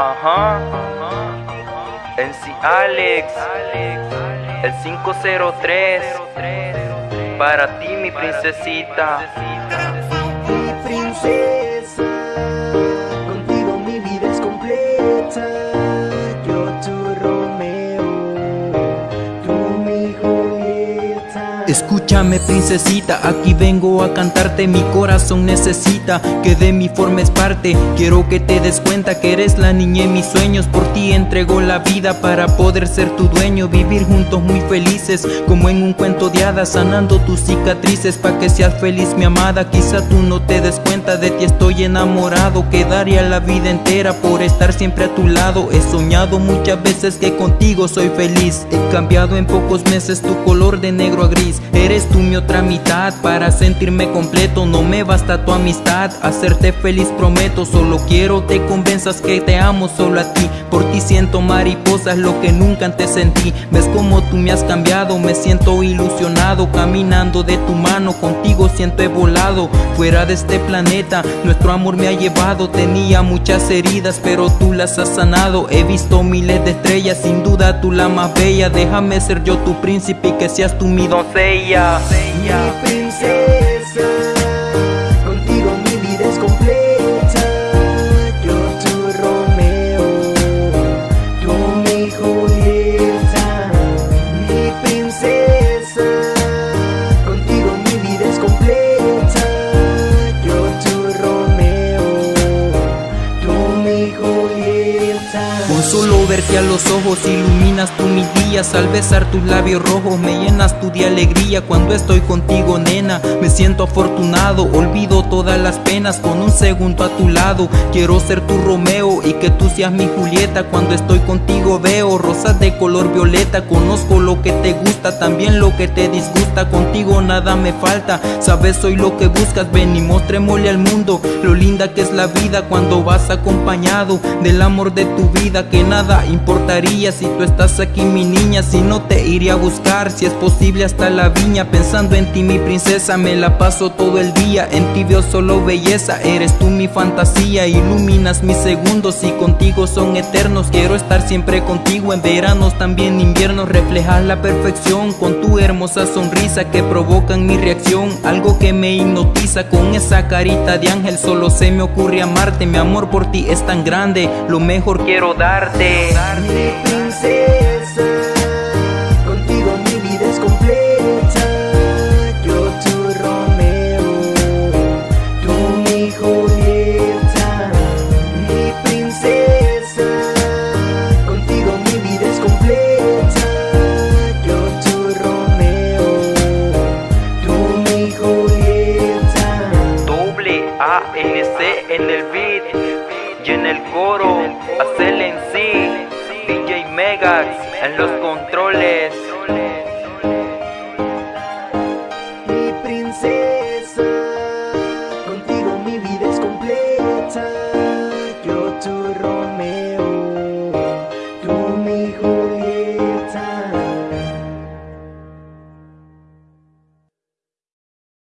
Ajá. NC Alex. El 503. Para ti, mi princesita. Escúchame princesita, aquí vengo a cantarte Mi corazón necesita que de mi forma es parte. Quiero que te des cuenta que eres la niña en mis sueños Por ti entrego la vida para poder ser tu dueño Vivir juntos muy felices como en un cuento de hadas Sanando tus cicatrices pa' que seas feliz mi amada Quizá tú no te des cuenta de ti estoy enamorado Quedaría la vida entera por estar siempre a tu lado. He soñado muchas veces que contigo soy feliz He cambiado en pocos meses tu color de negro a gris Eres tú mi otra mitad. Para sentirme completo No me basta tu amistad, hacerte feliz prometo Solo quiero te convenzas que te amo solo a ti. Por ti siento mariposas, lo que nunca antes sentí. Ves como tú me has cambiado, me siento ilusionado. Caminando de tu mano, contigo siento he volado. Fuera de este planeta, nuestro amor me ha llevado. Tenía muchas heridas, pero tú las has sanado. He visto miles de estrellas, sin duda tú la más bella. Déjame ser yo tu príncipe y que seas tú mi doncella Mi princesa, verte a los ojos iluminas tú mis días Al besar tus labios rojos me llenas tú de alegría. Cuando estoy contigo nena me siento afortunado Olvido todas las penas con un segundo a tu lado. Quiero ser tu Romeo y que tú seas mi Julieta. Cuando estoy contigo veo rosas de color violeta Conozco lo que te gusta, también lo que te disgusta. Contigo nada me falta, sabes soy lo que buscas. Ven y mostrémosle al mundo lo linda que es la vida Cuando vas acompañado del amor de tu vida. Que nada importaría si tú estás aquí mi niña Si no te iría a buscar, si es posible hasta la viña. Pensando en ti mi princesa, me la paso todo el día. En ti veo solo belleza, eres tú mi fantasía. Iluminas mis segundos y contigo son eternos. Quiero estar siempre contigo en veranos, también inviernos. Reflejas la perfección con tu hermosa sonrisa Que provocan mi reacción, algo que me hipnotiza Con esa carita de ángel. Solo se me ocurre amarte Mi amor por ti es tan grande, lo mejor quiero darte Mi princesa, contigo mi vida es completa. Yo tu Romeo, tú mi Julieta. Mi princesa, contigo mi vida es completa. Yo tu Romeo, tú mi Julieta. Doble A N C en el beat en el coro. Hacer en sí. DJ Megax en los controles. Mi princesa, contigo mi vida es completa. Yo tu.